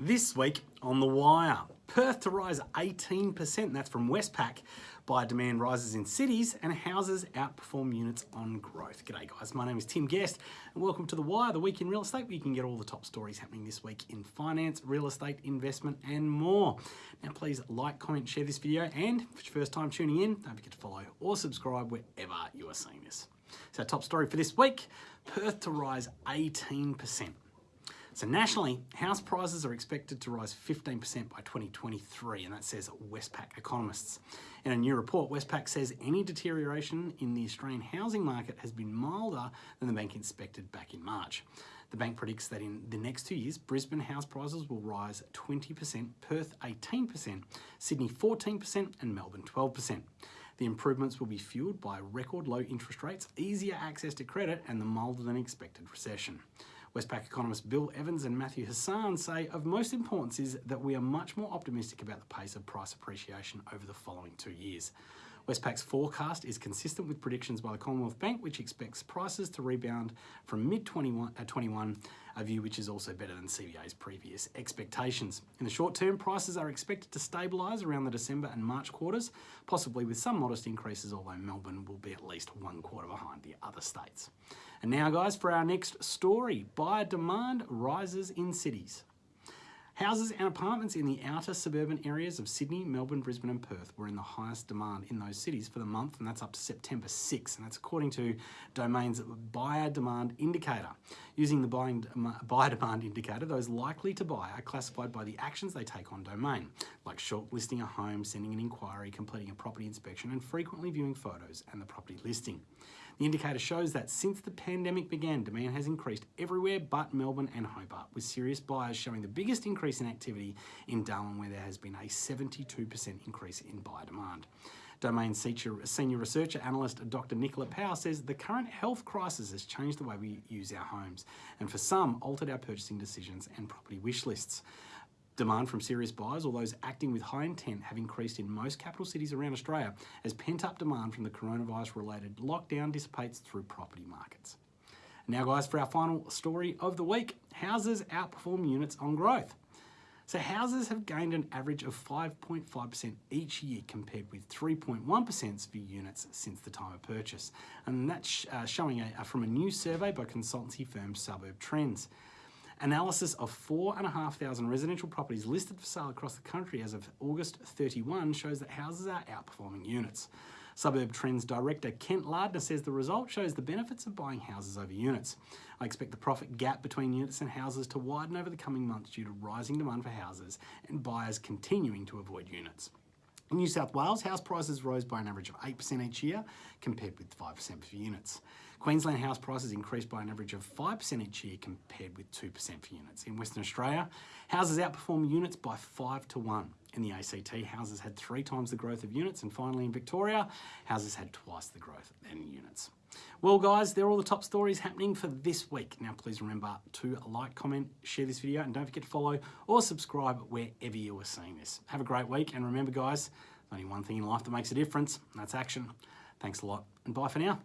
This week on The Wire, Perth to rise 18%, that's from Westpac. Buyer demand rises in cities and houses outperform units on growth. G'day guys, my name is Tim Guest and welcome to The Wire, the week in real estate where you can get all the top stories happening this week in finance, real estate, investment and more. Now please like, comment, share this video and it's your first time tuning in, don't forget to follow or subscribe wherever you are seeing this. So top story for this week, Perth to rise 18%. So nationally, house prices are expected to rise 15% by 2023, and that says Westpac economists. In a new report, Westpac says any deterioration in the Australian housing market has been milder than the bank expected back in March. The bank predicts that in the next two years, Brisbane house prices will rise 20%, Perth 18%, Sydney 14%, and Melbourne 12%. The improvements will be fueled by record low interest rates, easier access to credit, and the milder than expected recession. Westpac economists Bill Evans and Matthew Hassan say of most importance is that we are much more optimistic about the pace of price appreciation over the following two years. Westpac's forecast is consistent with predictions by the Commonwealth Bank, which expects prices to rebound from mid-21, uh, 21, a view which is also better than CBA's previous expectations. In the short term, prices are expected to stabilise around the December and March quarters, possibly with some modest increases, although Melbourne will be at least one quarter behind the other states. And now guys, for our next story, buyer demand rises in cities. Houses and apartments in the outer suburban areas of Sydney, Melbourne, Brisbane and Perth were in the highest demand in those cities for the month and that's up to September 6 and that's according to Domain's buyer demand indicator. Using the buying, buyer demand indicator, those likely to buy are classified by the actions they take on Domain, like shortlisting a home, sending an inquiry, completing a property inspection and frequently viewing photos and the property listing. The indicator shows that since the pandemic began, demand has increased everywhere but Melbourne and Hobart, with serious buyers showing the biggest increase in activity in Darwin, where there has been a 72% increase in buyer demand. Domain senior researcher analyst Dr. Nicola Powell says the current health crisis has changed the way we use our homes and for some altered our purchasing decisions and property wish lists. Demand from serious buyers or those acting with high intent have increased in most capital cities around Australia as pent-up demand from the coronavirus-related lockdown dissipates through property markets. Now guys, for our final story of the week, houses outperform units on growth. So houses have gained an average of 5.5% each year compared with 3.1% for units since the time of purchase. And that's uh, showing a, from a new survey by consultancy firm Suburb Trends. Analysis of 4,500 residential properties listed for sale across the country as of August 31 shows that houses are outperforming units. Suburb Trends Director Kent Lardner says the result shows the benefits of buying houses over units. I expect the profit gap between units and houses to widen over the coming months due to rising demand for houses and buyers continuing to avoid units. In New South Wales, house prices rose by an average of 8% each year, compared with 5% for units. Queensland house prices increased by an average of 5% each year, compared with 2% for units. In Western Australia, houses outperform units by 5 to 1. In the ACT, houses had three times the growth of units, and finally in Victoria, houses had twice the growth in units. Well guys, they're all the top stories happening for this week. Now please remember to like, comment, share this video, and don't forget to follow or subscribe wherever you are seeing this. Have a great week, and remember guys, only one thing in life that makes a difference, and that's action. Thanks a lot, and bye for now.